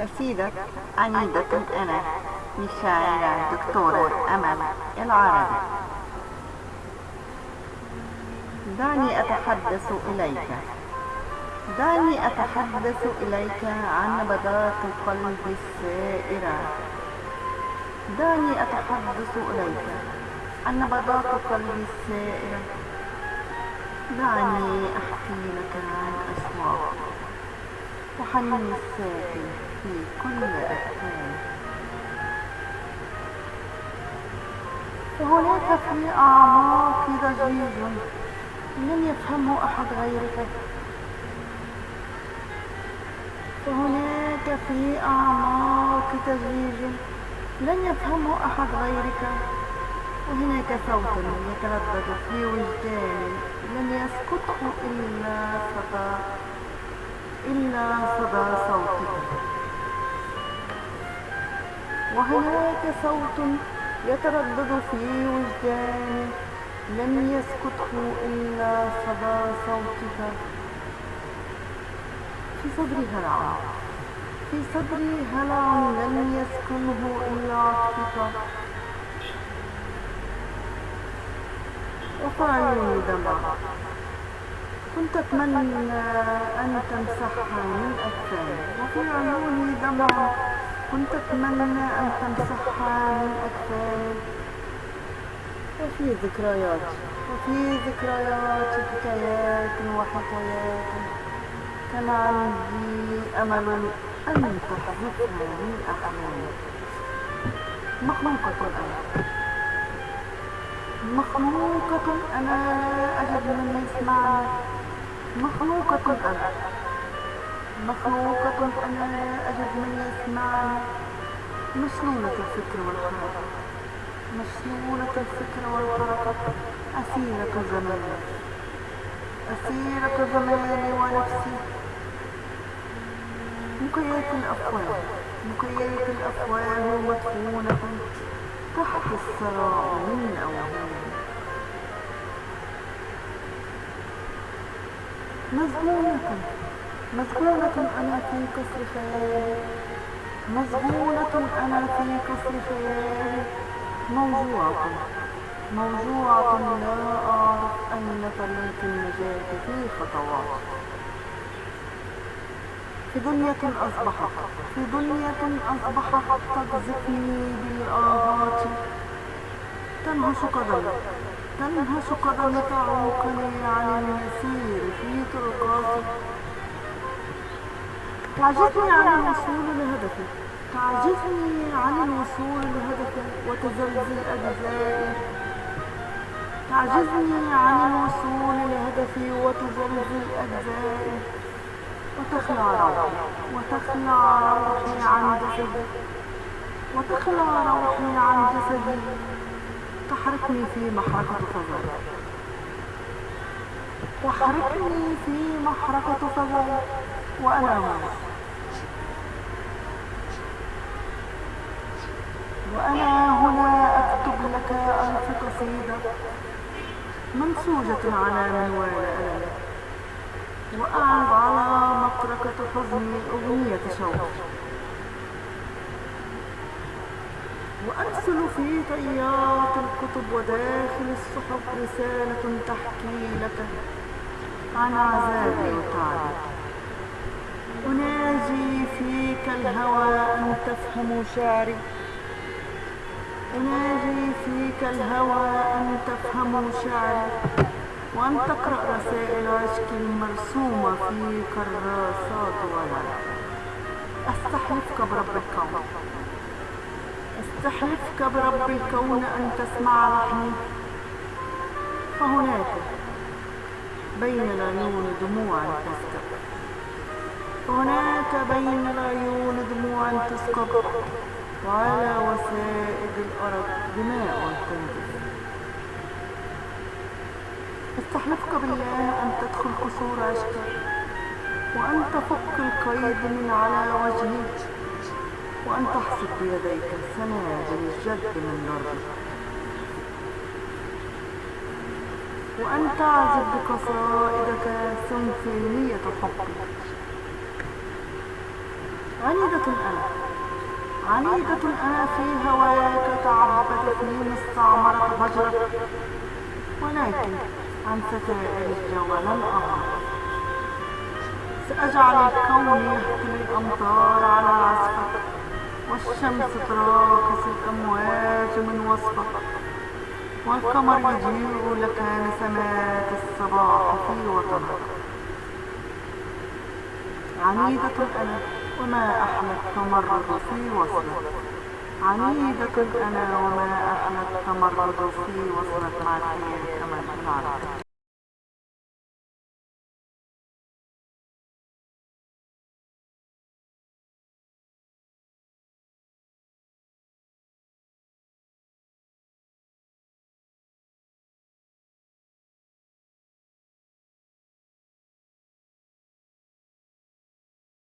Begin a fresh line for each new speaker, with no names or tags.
قصيدة عنيدة أنا للشاعرة دكتورة أمل العربي. دعني أتحدث إليك. دعني أتحدث إليك عن نبضات القلب السائرة. دعني أتحدث إليك عن نبضات القلب السائرة. دعني أحكي لك عن أصوات وحنين الساكن. في كل وهناك في أعماق ضجيج لن يفهمه أحد غيرك. وهناك في أعماق تزويج. لن يفهمه أحد غيرك. وهناك صوت يتردد في وجداني لن يسقطه إلا صدى. إلا صدى. وهناك صوت يتردد في وجداني لن يسقطه إلا صدى صوتك. في صدري هلع. في صدري هلع لن يسكنه إلا عطفك وفي عيوني دمع. كنت أتمنى أن تمسحها من أكفاني وفي عيوني دمع. كنت أتمنى أن تمسحها من أكفاني وفي ذكريات. وفي ذكريات حكايات وحكايات. كان عندي أمل أن تحذفها من أحلامي مخلوقة أنا. مخلوقة أنا. أجد من يسمعني مخلوقة أنا. مخلوقة أنا لا أجد من يسمعني مشلولة الفكر والحركة. مشلولة الفكر والحركة. أسيرة زماني أسيرة زماني ونفسي. مكيات الأفواه. مكيات الأفواه مدفونة. تحت الثراء من أوهام. مزبونة مزبونة أنا في قصر خيالي مزبونة أنا في قصر خيالي موجوعة. موجوعة لا أعرف أين طريق النجاة في خطوات. في دنيا أصبحت. في دنيا أصبحت تقذفني بالآهات. تنهش قدمي. تنهش قدمي تعوقني. تعجزني عن الوصول لهدفي تعجزني عن الوصول لهدفي وتزلزل أجزائي. تعجزني عن الوصول لهدفي. وتزلزل أجزائي. وتخلع روحي. وتخلع روحي عن جسدي. وتخلع روحي عن جسدي. تحرقني في محرقة فضاء تحرقني في محرقة فضاء وأنا هنا. وأنا هنا أكتب لك ألف قصيدة منسوجة على منوال ألمي. وأعد على مطرقة حزني أغنية شوق وأرسل في طيات الكتب وداخل الصحف رسالة تحكي لك عن عذابي وتعبي أناجي فيك الهوى أن تفهم شعري. أناجي فيك الهوى أن تفهم شعري وأن تقرأ رسائل عشق المرسومة في كراسات ورق أستحلفك برب الكون. أستحلفك برب الكون أن تسمع لحني فهناك بين العيون دموع تسكب. هناك بين العيون دموع تسكب. وعلى وسائد الأرض دماء تنزف استحلفك بالله أن تدخل قصور عشقك وأن تفك القيد من على وجهك وأن تحصد بيديك سنابل الجد من الأرض وأن تعزف بقصائدك سمفونية حبك. عنيدة أنا عنيدة أنا في هواك تعبدتني مستعمرة هجرك ولكن عن ستائر الجو لن أهرب سأجعل الكون يحتوي الأمطار على عزفك والشمس تراقص الأمواج من وصفك والقمر يضيء لك نسمات الصباح في وطنك عنيدة أنا وما أحلى التمرد في وصلك عنيدة أنا وما أحلى التمرد في وصلك مع الخير كما العرب